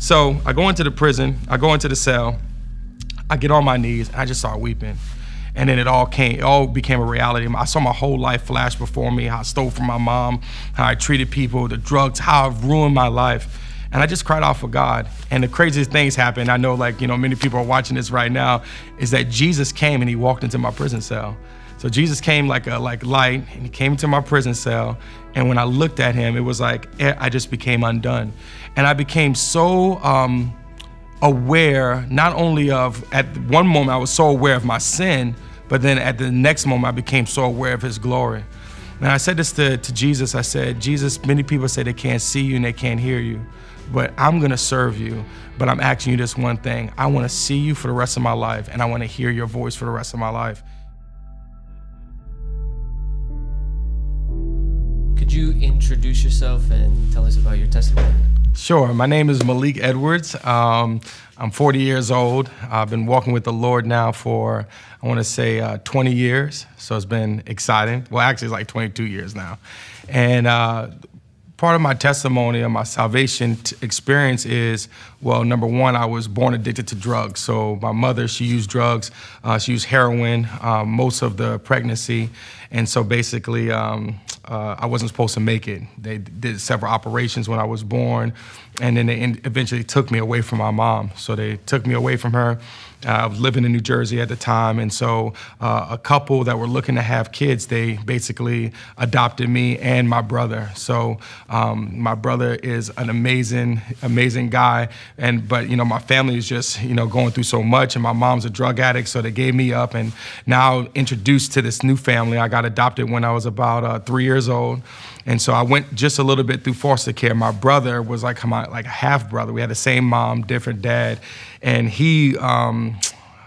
So I go into the prison, I go into the cell, I get on my knees, and I just start weeping. And then it all came, it all became a reality. I saw my whole life flash before me, how I stole from my mom, how I treated people, the drugs, how I've ruined my life. And I just cried out for God. And the craziest things happened. I know like, you know, many people are watching this right now, is that Jesus came and he walked into my prison cell. So Jesus came like a like light and he came into my prison cell. And when I looked at him, it was like eh, I just became undone. And I became so um, aware, not only of, at one moment, I was so aware of my sin, but then at the next moment, I became so aware of his glory. And I said this to, to Jesus I said, Jesus, many people say they can't see you and they can't hear you, but I'm gonna serve you. But I'm asking you this one thing I wanna see you for the rest of my life, and I wanna hear your voice for the rest of my life. Introduce yourself and tell us about your testimony? Sure. My name is Malik Edwards. Um, I'm 40 years old. I've been walking with the Lord now for, I want to say, uh, 20 years. So it's been exciting. Well, actually, it's like 22 years now. And uh, part of my testimony of my salvation experience is well number one i was born addicted to drugs. So my mother she used drugs uh, she used heroin uh, most of the pregnancy. And so basically um, uh, i wasn't supposed to make it. They did several operations when i was born and then they eventually took me away from my mom. So they took me away from her I was living in New Jersey at the time, and so uh, a couple that were looking to have kids, they basically adopted me and my brother. So um, my brother is an amazing, amazing guy, and but you know my family is just you know going through so much, and my mom's a drug addict, so they gave me up, and now introduced to this new family. I got adopted when I was about uh, three years old. And so I went just a little bit through foster care. My brother was like my like a half brother. We had the same mom, different dad, and he, um,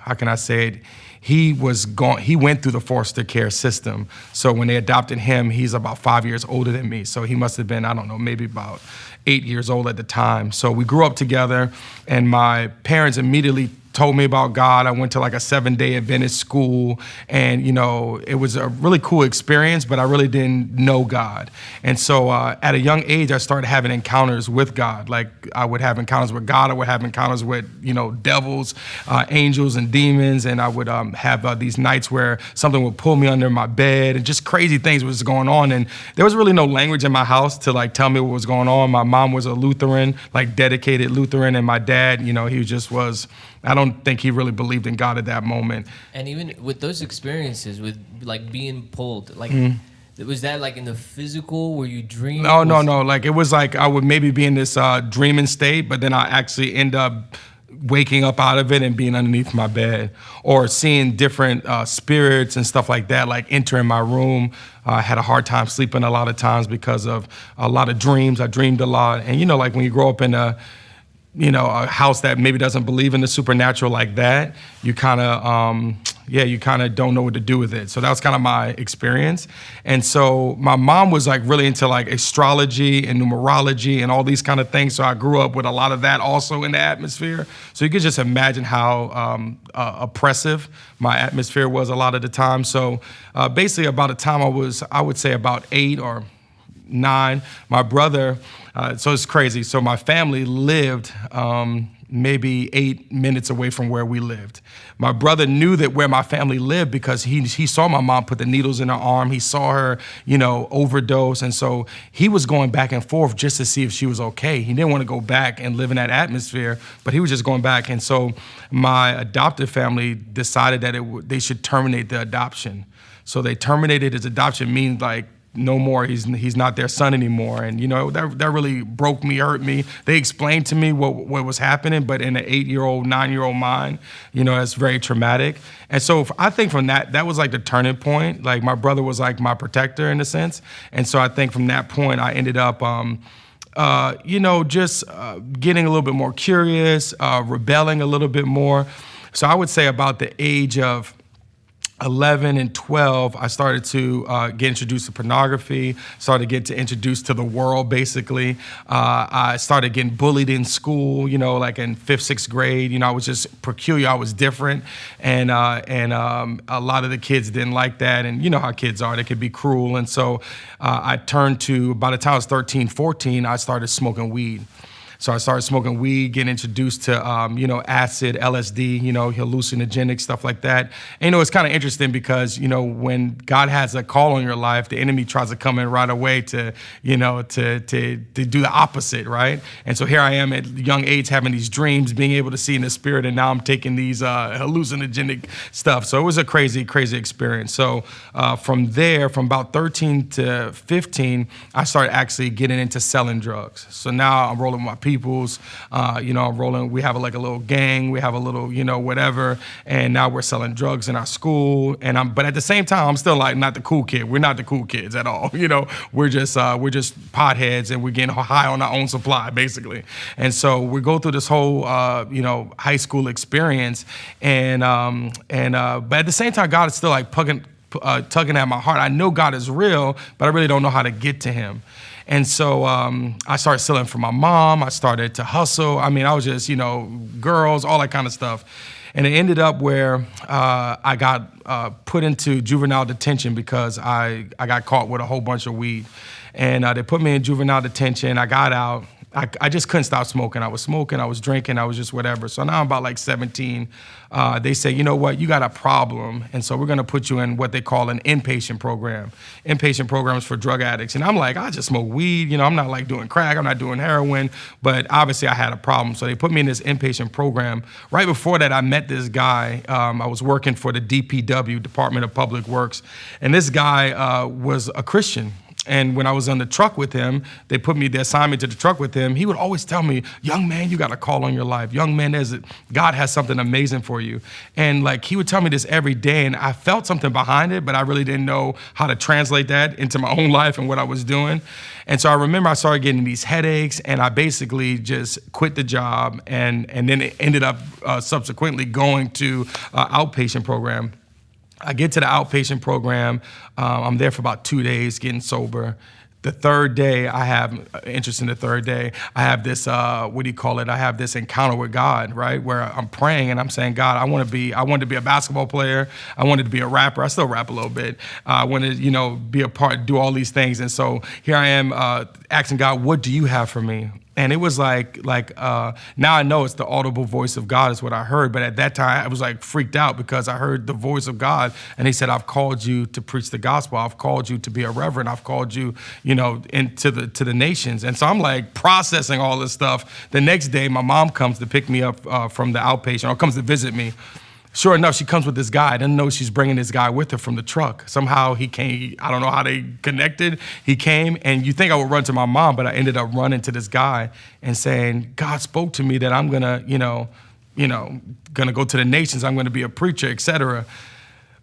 how can I say it? He was gone. He went through the foster care system. So when they adopted him, he's about five years older than me. So he must have been I don't know maybe about eight years old at the time. So we grew up together, and my parents immediately told me about God. I went to like a seven day Adventist school and, you know, it was a really cool experience, but I really didn't know God. And so uh, at a young age, I started having encounters with God. Like I would have encounters with God, I would have encounters with, you know, devils, uh, angels, and demons. And I would um, have uh, these nights where something would pull me under my bed and just crazy things was going on. And there was really no language in my house to like tell me what was going on. My mom was a Lutheran, like dedicated Lutheran, and my dad, you know, he just was I don't think he really believed in God at that moment. And even with those experiences, with like being pulled, like. Mm. Was that like in the physical where you dream? No, no, no. Like it was like I would maybe be in this uh, dreaming state, but then I actually end up waking up out of it and being underneath my bed or seeing different uh, spirits and stuff like that, like entering my room. Uh, I had a hard time sleeping a lot of times because of a lot of dreams. I dreamed a lot. And you know, like when you grow up in a you know, a house that maybe doesn't believe in the supernatural like that, you kind of, um, yeah, you kind of don't know what to do with it. So that was kind of my experience. And so my mom was like really into like astrology and numerology and all these kind of things. So I grew up with a lot of that also in the atmosphere. So you could just imagine how um, uh, oppressive my atmosphere was a lot of the time. So uh, basically, about the time I was, I would say about eight or nine, my brother uh, so it's crazy. So my family lived um, maybe eight minutes away from where we lived. My brother knew that where my family lived because he, he saw my mom put the needles in her arm. He saw her, you know, overdose. And so he was going back and forth just to see if she was okay. He didn't want to go back and live in that atmosphere, but he was just going back. And so my adoptive family decided that it they should terminate the adoption. So they terminated his adoption, means like no more he's he's not their son anymore. And you know that that really broke me hurt me. They explained to me what what was happening but in an 8-year-old 9-year-old mind you know it's very traumatic. And so i think from that that was like the turning point. Like my brother was like my protector in a sense. And so i think from that point i ended up um, uh, you know just uh, getting a little bit more curious uh, rebelling a little bit more. So i would say about the age of 11 and 12, I started to uh, get introduced to pornography, started to get to introduced to the world, basically. Uh, I started getting bullied in school, you know, like in fifth, sixth grade. You know, I was just peculiar, I was different. And, uh, and um, a lot of the kids didn't like that. And you know how kids are, they could be cruel. And so uh, I turned to, by the time I was 13, 14, I started smoking weed. So I started smoking weed, getting introduced to, um, you know, acid, LSD, you know, hallucinogenic stuff like that. And, you know, it's kind of interesting because, you know, when God has a call on your life, the enemy tries to come in right away to, you know, to, to, to do the opposite, right? And so here I am at young age having these dreams, being able to see in the spirit, and now I'm taking these uh, hallucinogenic stuff. So it was a crazy, crazy experience. So uh, from there, from about 13 to 15, I started actually getting into selling drugs. So now I'm rolling my peoples. Uh, you know, I'm rolling. We have a, like a little gang. We have a little, you know, whatever. And now we're selling drugs in our school. And I'm, but at the same time, I'm still like not the cool kid. We're not the cool kids at all. You know, we're just uh, we're just potheads, and we're getting high on our own supply, basically. And so we go through this whole, uh, you know, high school experience, and um, and uh, but at the same time, God is still like pugging, uh, tugging at my heart. I know God is real, but I really don't know how to get to Him. And so um, I started selling for my mom. I started to hustle. I mean, I was just, you know, girls, all that kind of stuff. And it ended up where uh, I got uh, put into juvenile detention because I, I got caught with a whole bunch of weed. And uh, they put me in juvenile detention. I got out. I, I just couldn't stop smoking. I was smoking, I was drinking, I was just whatever. So now I'm about like 17. Uh, they say, you know what, you got a problem, and so we're gonna put you in what they call an inpatient program. Inpatient programs for drug addicts. And I'm like, I just smoke weed, you know, I'm not like doing crack, I'm not doing heroin, but obviously I had a problem. So they put me in this inpatient program. Right before that, I met this guy. Um, I was working for the DPW, Department of Public Works, and this guy uh, was a Christian. And when I was on the truck with him, they put me, the assignment to the truck with him. He would always tell me, young man, you got a call on your life. Young man, God has something amazing for you. And like he would tell me this every day, and I felt something behind it, but I really didn't know how to translate that into my own life and what I was doing. And so I remember I started getting these headaches, and I basically just quit the job, and and then it ended up uh, subsequently going to uh, outpatient program. I get to the outpatient program. Um, I'm there for about two days getting sober. The third day, I have uh, interest in the third day. I have this, uh, what do you call it? I have this encounter with God, right? Where I'm praying and I'm saying, God, I want to be, I wanted to be a basketball player. I wanted to be a rapper. I still rap a little bit. Uh, I wanted, you know, be a part, do all these things. And so here I am uh, asking God, what do you have for me? And it was like like uh, now I know it's the audible voice of God is what I heard, but at that time I was like freaked out because I heard the voice of God, and He said, "I've called you to preach the gospel. I've called you to be a reverend. I've called you, you know, into the to the nations." And so I'm like processing all this stuff. The next day, my mom comes to pick me up uh, from the outpatient or comes to visit me, Sure enough, she comes with this guy. I didn't know she's bringing this guy with her from the truck. Somehow he came, I don't know how they connected. He came, and you think I would run to my mom, but I ended up running to this guy and saying, God spoke to me that I'm gonna, you know, you know, gonna go to the nations, I'm gonna be a preacher, etc.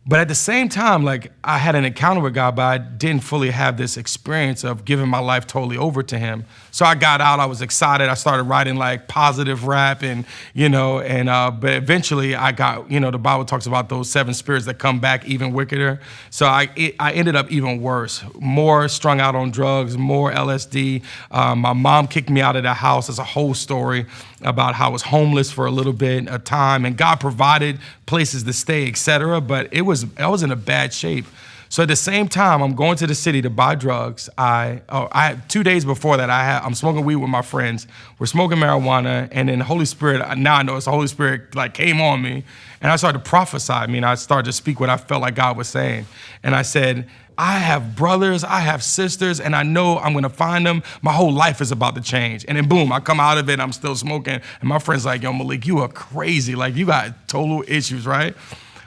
But at the same time, like I had an encounter with God, but I didn't fully have this experience of giving my life totally over to Him. So I got out, I was excited. I started writing like positive rap and, you know, and, uh, but eventually I got, you know, the Bible talks about those seven spirits that come back even wickeder. So I, it, I ended up even worse, more strung out on drugs, more LSD. Um, my mom kicked me out of the house. It's a whole story about how I was homeless for a little bit of time and God provided places to stay, etc. But it was I was in a bad shape. So at the same time, I'm going to the city to buy drugs. I, oh, I two days before that, I had, I'm smoking weed with my friends. We're smoking marijuana, and then the Holy Spirit. Now I know it's the Holy Spirit like came on me, and I started to prophesy. I mean, I started to speak what I felt like God was saying, and I said, I have brothers, I have sisters, and I know I'm gonna find them. My whole life is about to change. And then boom, I come out of it, I'm still smoking. And my friend's like, yo, Malik, you are crazy. Like, you got total issues, right?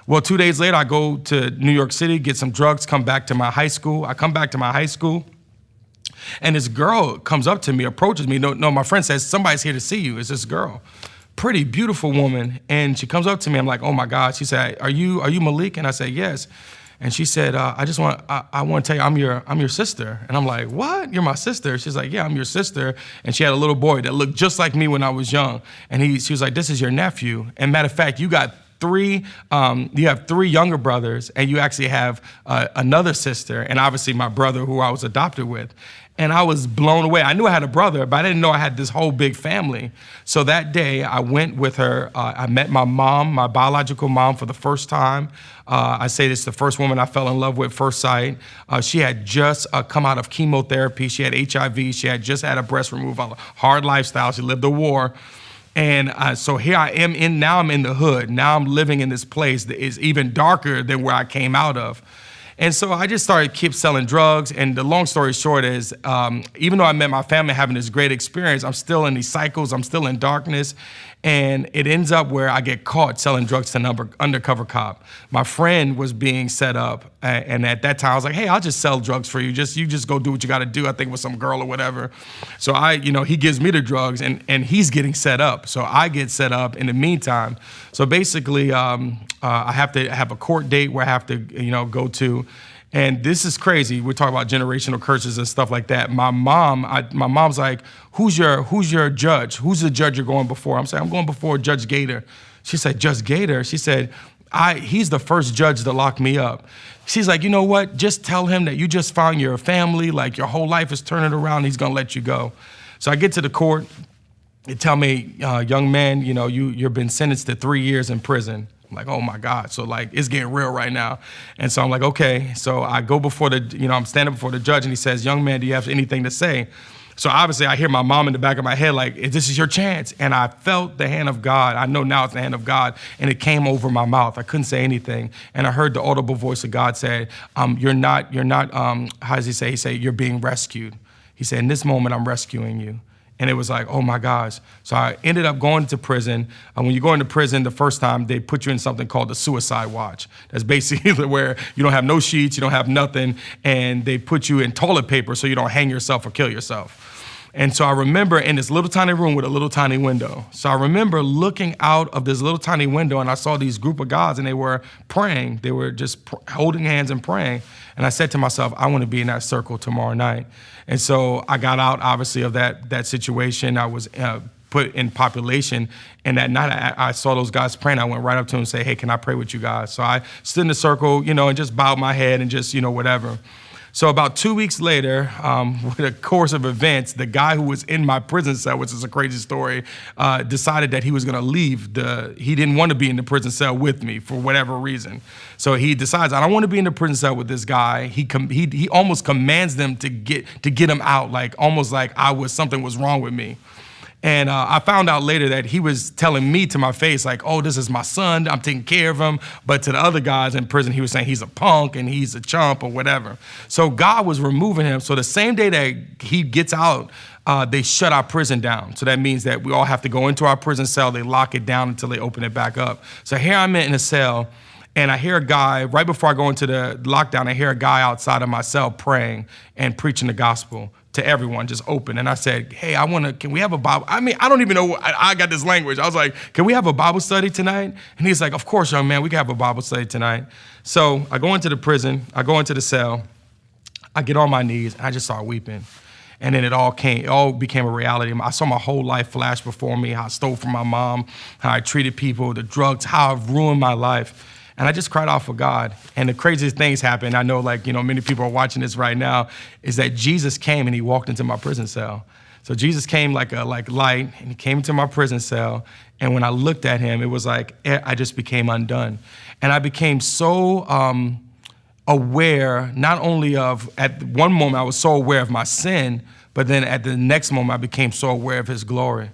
Well, two days later, I go to New York City, get some drugs, come back to my high school. I come back to my high school, and this girl comes up to me, approaches me. No, no, my friend says, somebody's here to see you. It's this girl pretty beautiful woman and she comes up to me i'm like oh my god she said are you are you malik and i said yes and she said, uh, "I just want I, I want to tell you I'm your I'm your sister." And I'm like, "What? You're my sister?" She's like, "Yeah, I'm your sister." And she had a little boy that looked just like me when I was young. And he she was like, "This is your nephew." And matter of fact, you got three, um, you have three younger brothers, and you actually have uh, another sister, and obviously my brother who I was adopted with. And I was blown away. I knew I had a brother, but I didn't know I had this whole big family. So that day, I went with her. Uh, I met my mom, my biological mom, for the first time. Uh, I say this the first woman I fell in love with first sight. Uh, she had just uh, come out of chemotherapy. She had HIV. She had just had a breast removal, hard lifestyle. She lived a war. And uh, so here I am in, now I'm in the hood. Now I'm living in this place that is even darker than where I came out of. And so I just started keep selling drugs. And the long story short is, um, even though I met my family having this great experience, I'm still in these cycles. I'm still in darkness. And it ends up where I get caught selling drugs to an undercover cop. My friend was being set up, and at that time I was like, "Hey, I'll just sell drugs for you. Just you just go do what you got to do." I think with some girl or whatever. So I, you know, he gives me the drugs, and and he's getting set up. So I get set up in the meantime. So basically, um, uh, I have to have a court date where I have to, you know, go to. And this is crazy. We're talking about generational curses and stuff like that. My mom, I, my mom's like, "Who's your Who's your judge? Who's the judge you're going before?" I'm saying, "I'm going before Judge Gator." She said, "Judge Gator." She said, "I he's the first judge to lock me up." She's like, "You know what? Just tell him that you just found your family, like your whole life is turning around. He's gonna let you go." So I get to the court. They tell me, uh, "Young man, you know you you've been sentenced to three years in prison." I'm like, oh my God. So like it's getting real right now. And so I'm like, okay. So I go before the, you know, I'm standing before the judge and he says, young man, do you have anything to say? So obviously I hear my mom in the back of my head, like, this is your chance. And I felt the hand of God. I know now it's the hand of God. And it came over my mouth. I couldn't say anything. And I heard the audible voice of God say, um, you're not, you're not, um, how does he say? He said, you're being rescued. He said, in this moment, I'm rescuing you. And it was like, oh my gosh. So I ended up going to prison. And when you go into prison the first time, they put you in something called the suicide watch. That's basically where you don't have no sheets, you don't have nothing, and they put you in toilet paper so you don't hang yourself or kill yourself. And so I remember in this little tiny room with a little tiny window. So I remember looking out of this little tiny window and I saw these group of guys and they were praying. They were just holding hands and praying. And I said to myself, I want to be in that circle tomorrow night. And so I got out, obviously, of that, that situation. I was uh, put in population. And that night I, I, saw those guys praying. I went right up to them and said, hey, can I pray with you guys? So I stood in the circle, you know, and just bowed my head and just, you know, whatever. So about two weeks later, um, with a course of events, the guy who was in my prison cell, which is a crazy story, uh, decided that he was going to leave. The he didn't want to be in the prison cell with me for whatever reason. So he decides I don't want to be in the prison cell with this guy. He he he almost commands them to get to get him out, like almost like I was something was wrong with me. And uh, I found out later that he was telling me to my face, like, oh, this is my son, I'm taking care of him. But to the other guys in prison, he was saying he's a punk and he's a chump or whatever. So God was removing him. So the same day that he gets out, uh, they shut our prison down. So that means that we all have to go into our prison cell, they lock it down until they open it back up. So here I'm in a cell. And I hear a guy, right before I go into the lockdown, I hear a guy outside of my cell praying and preaching the gospel to everyone, just open. And I said, hey, I want to, can we have a Bible? I mean, I don't even know, I, I, got this language. I was like, can we have a Bible study tonight? And he's like, of course, young man, we can have a Bible study tonight. So I go into the prison, I go into the cell, I get on my knees, and I just start weeping. And then it all came, it all became a reality. I saw my whole life flash before me, how I stole from my mom, how I treated people, the drugs, how I've ruined my life. And I just cried out for God. And the craziest things happened. I know, like, you know, many people are watching this right now, is that Jesus came and he walked into my prison cell. So Jesus came like a like light, and he came into my prison cell. And when I looked at him, it was like eh, I just became undone, and I became so um, aware, not only of at one moment I was so aware of my sin, but then at the next moment I became so aware of His glory.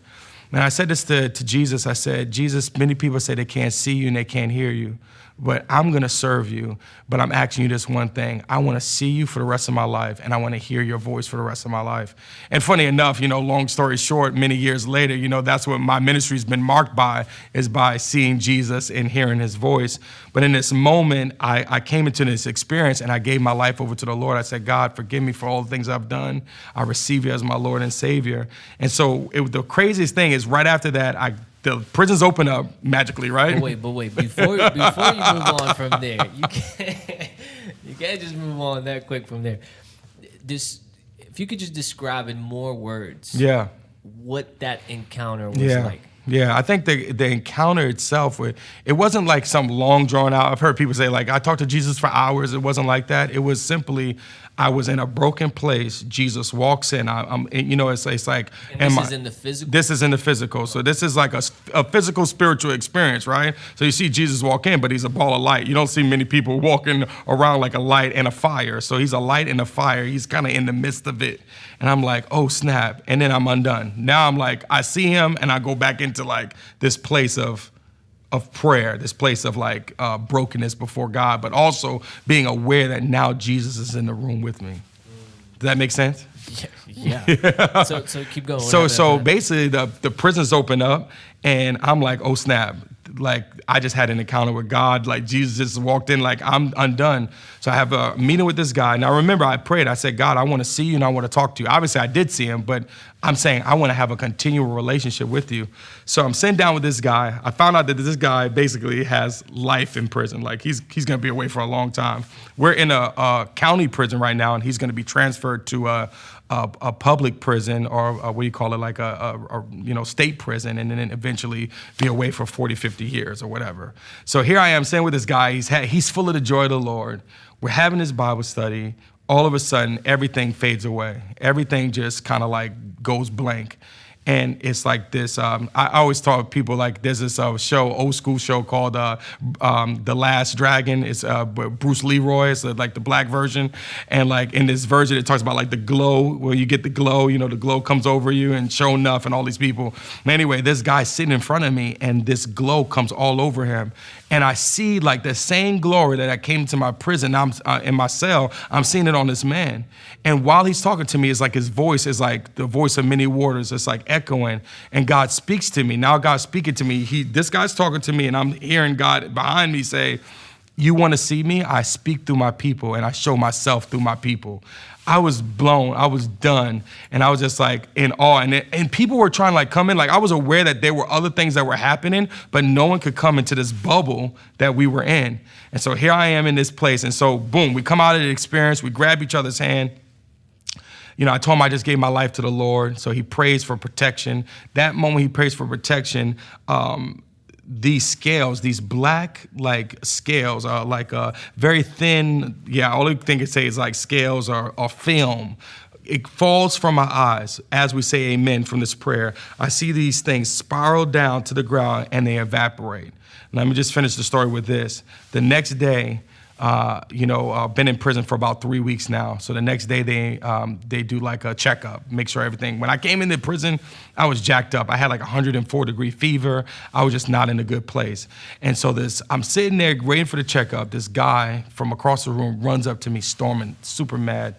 And I said this to, to Jesus. I said, Jesus, many people say they can't see you and they can't hear you but I'm gonna serve you. But I'm asking you this one thing. I wanna see you for the rest of my life, and I wanna hear your voice for the rest of my life. And funny enough, you know, long story short, many years later, you know, that's what my ministry's been marked by, is by seeing Jesus and hearing his voice. But in this moment, I, I came into this experience and I gave my life over to the Lord. I said, God, forgive me for all the things I've done. I receive you as my Lord and Savior. And so it, the craziest thing is right after that, I the prisons open up magically, right? But wait, but wait, before before you move on from there, you can't you can't just move on that quick from there. This, if you could just describe in more words, yeah, what that encounter was yeah. like. Yeah, I think the the encounter itself, it wasn't like some long drawn out. I've heard people say like I talked to Jesus for hours. It wasn't like that. It was simply I was in a broken place. Jesus walks in. I, am you know, it's, it's like. And this is in the physical. This is in the physical. So this is like a, a physical spiritual experience, right? So you see Jesus walk in, but he's a ball of light. You don't see many people walking around like a light and a fire. So he's a light and a fire. He's kind of in the midst of it, and I'm like, oh snap! And then I'm undone. Now I'm like, I see him, and I go back into like this place of of prayer, this place of like uh, brokenness before God, but also being aware that now Jesus is in the room with me. Does that make sense? Yeah. yeah. so, so keep going. So, so basically, the the prisons open up, and I'm like, oh snap! Like I just had an encounter with God. Like Jesus just walked in, like I'm undone. So I have a meeting with this guy. Now remember, I prayed. I said, God, I want to see you and I want to talk to you. Obviously, I did see him, but I'm saying I want to have a continual relationship with you. So I'm sitting down with this guy. I found out that this guy basically has life in prison. Like he's he's gonna be away for a long time. We're in a, a county prison right now, and he's gonna be transferred to a, a, a public prison or a, what do you call it, like a, a, you know state prison, and then eventually be away for 40, 50 years or whatever. So here I am sitting with this guy. He's he's full of the joy of the Lord. We're having this Bible study all of a sudden everything fades away. Everything just kind of like goes blank. And it's like this. Um, I always talk people like there's this uh, show, old school show called uh, um, The Last Dragon. It's uh, Bruce Leroy. It's uh, like the black version, and like in this version, it talks about like the glow, where you get the glow. You know, the glow comes over you, and Sho'nuff, and all these people. Anyway, this guy sitting in front of me, and this glow comes all over him, and I see like the same glory that I came to my prison. I'm uh, in my cell. I'm seeing it on this man. And while he's talking to me, it's like his voice is like the voice of many waters. It's like echoing, and God speaks to me. Now God's speaking to me. He, this guy's talking to me, and I'm hearing God behind me say, "You want to see me? I speak through my people, and I show myself through my people." I was blown. I was done. And I was just like in awe. And, it, and people were trying to like come in. Like I was aware that there were other things that were happening, but no one could come into this bubble that we were in. And so here I am in this place. And so boom, we come out of the experience. We grab each other's hand. You know, I told him I just gave my life to the Lord. So he prays for protection. That moment he prays for protection, um, these scales, these black like scales are like a very thin, yeah, thing I can say is like scales or, or film. It falls from my eyes as we say amen from this prayer. I see these things spiral down to the ground and they evaporate. Let me just finish the story with this. The next day, uh, you know, uh, been in prison for about three weeks now. So the next day they um, they do like a checkup, make sure everything. When I came into prison, I was jacked up. I had like 104 degree fever. I was just not in a good place. And so this, I'm sitting there waiting for the checkup. This guy from across the room runs up to me, storming, super mad.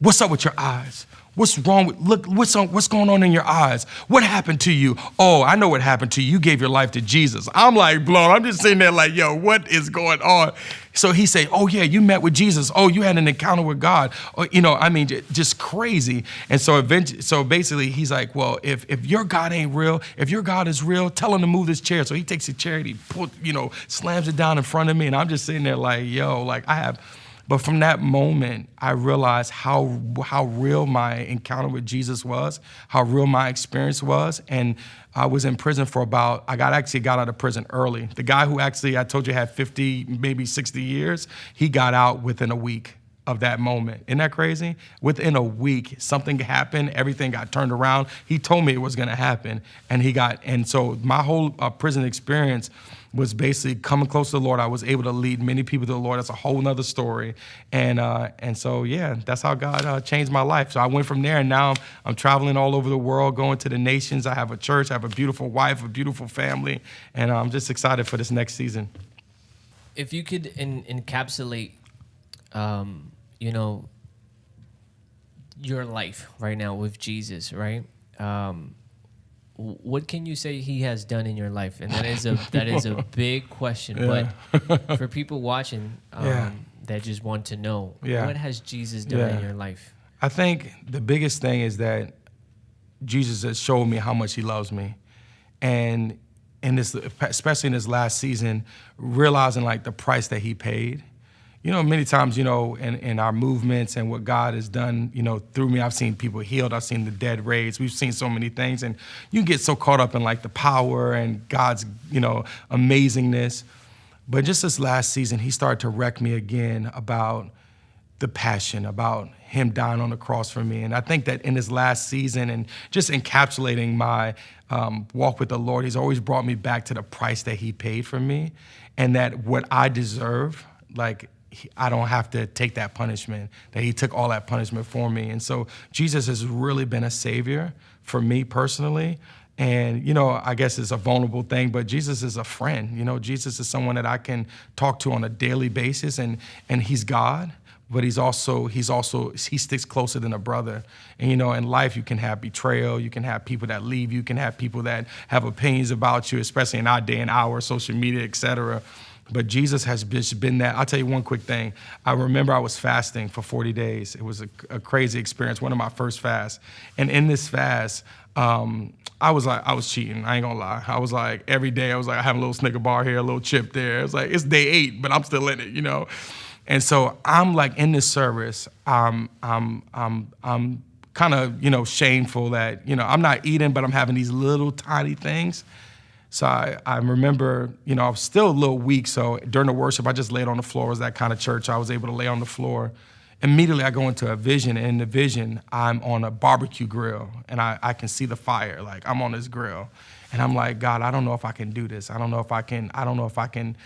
What's up with your eyes? What's wrong with, look, what's, on, what's going on in your eyes? What happened to you? Oh, I know what happened to you. You gave your life to Jesus. I'm like blown. I'm just sitting there like, yo, what is going on? So he said, oh yeah, you met with Jesus. Oh, you had an encounter with God. Oh, you know, I mean, just crazy. And so eventually, so basically he's like, well, if, if your God ain't real, if your God is real, tell him to move this chair. So he takes the chair and he put, you know, slams it down in front of me. And I'm just sitting there like, yo, like I have, but from that moment, I realized how, how real my encounter with Jesus was, how real my experience was. And I was in prison for about, I got actually got out of prison early. The guy who actually, I told you, had 50, maybe 60 years, he got out within a week of that moment. Isn't that crazy? Within a week, something happened, everything got turned around. He told me it was gonna happen. And he got, and so my whole uh, prison experience, was basically coming close to the Lord. I was able to lead many people to the Lord. That's a whole nother story. And uh, and so yeah, that's how God uh, changed my life. So I went from there, and now I'm, I'm, traveling all over the world, going to the nations. I have a church. I have a beautiful wife, a beautiful family, and I'm just excited for this next season. If you could in, encapsulate, um, you know, your life right now with Jesus, right? Um, what can you say he has done in your life? And that is a that is a big question. Yeah. But for people watching um, yeah. that just want to know, yeah. what has Jesus done in your life? I think the biggest thing is that Jesus has showed me how much he loves me, and in this, especially in this last season, realizing like the price that he paid. You know, many times, you know, in, in our movements and what God has done, you know, through me, I've seen people healed. I've seen the dead raised. We've seen so many things. And you get so caught up in like the power and God's, you know, amazingness. But just this last season, he started to wreck me again about the passion, about him dying on the cross for me. And I think that in his last season and just encapsulating my um, walk with the Lord, he's always brought me back to the price that he paid for me and that what I deserve, like I don't have to take that punishment, that he took all that punishment for me. And so Jesus has really been a savior for me personally. And, you know, I guess it's a vulnerable thing, but Jesus is a friend. You know, Jesus is someone that I can talk to on a daily basis, and, and he's God but he's also he's also he sticks closer than a brother and you know in life you can have betrayal you can have people that leave you can have people that have opinions about you especially in our day and hour social media etc but Jesus has been that. I'll tell you one quick thing. I remember I was fasting for 40 days. It was a, a crazy experience, one of my first fasts. And in this fast, um, I was like, I was cheating. I ain't gonna lie. I was like, every day, I was like, I have a little Snicker bar here, a little chip there. It's like, it's day eight, but I'm still in it, you know? And so I'm like in this service, I'm, I'm, I'm, I'm kind of, you know, shameful that, you know, I'm not eating, but I'm having these little tiny things. So I, I remember, you know, I was still a little weak. So during the worship, I just laid on the floor. It was that kind of church. I was able to lay on the floor. Immediately, I go into a vision. And in the vision, I'm on a barbecue grill and I, I can see the fire. Like I'm on this grill. And I'm like, God, I don't know if I can do this. I don't know if I can, I don't know if I can,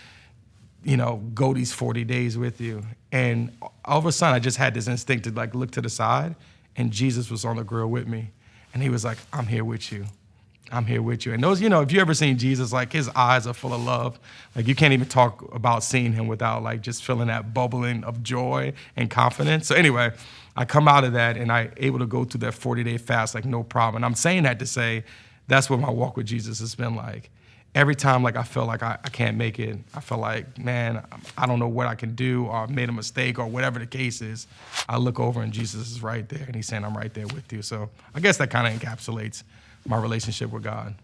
you know, go these 40 days with you. And all of a sudden, I just had this instinct to like look to the side and Jesus was on the grill with me. And he was like, I'm here with you. I'm here with you. And those, you know, if you ever seen Jesus, like his eyes are full of love. Like you can't even talk about seeing him without like just feeling that bubbling of joy and confidence. So anyway, I come out of that and I able to go through that 40 day fast like no problem. And I'm saying that to say that's what my walk with Jesus has been like. Every time like I feel like I, I can't make it, I feel like, man, I don't know what I can do or I've made a mistake or whatever the case is. I look over and Jesus is right there and he's saying, I'm right there with you. So I guess that kind of encapsulates my relationship with God.